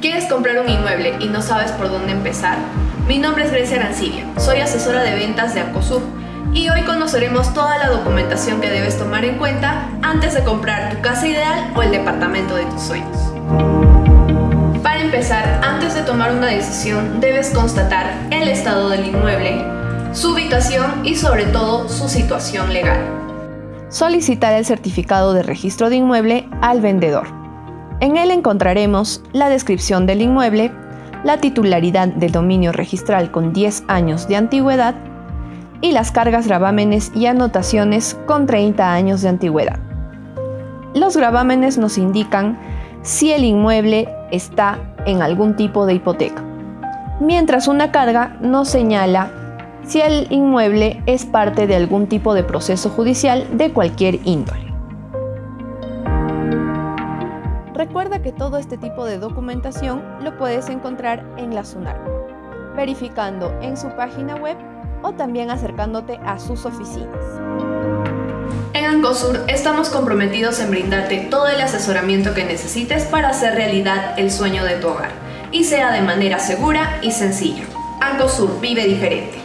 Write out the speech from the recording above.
¿Quieres comprar un inmueble y no sabes por dónde empezar? Mi nombre es Grecia Arancibia, soy asesora de ventas de Acosur y hoy conoceremos toda la documentación que debes tomar en cuenta antes de comprar tu casa ideal o el departamento de tus sueños. Para empezar, antes de tomar una decisión debes constatar el estado del inmueble, su ubicación y sobre todo su situación legal. Solicitar el certificado de registro de inmueble al vendedor. En él encontraremos la descripción del inmueble, la titularidad del dominio registral con 10 años de antigüedad y las cargas, gravámenes y anotaciones con 30 años de antigüedad. Los gravámenes nos indican si el inmueble está en algún tipo de hipoteca, mientras una carga nos señala si el inmueble es parte de algún tipo de proceso judicial de cualquier índole. Recuerda que todo este tipo de documentación lo puedes encontrar en la SUNAR, verificando en su página web o también acercándote a sus oficinas. En Ancosur estamos comprometidos en brindarte todo el asesoramiento que necesites para hacer realidad el sueño de tu hogar y sea de manera segura y sencilla. Ancosur vive diferente.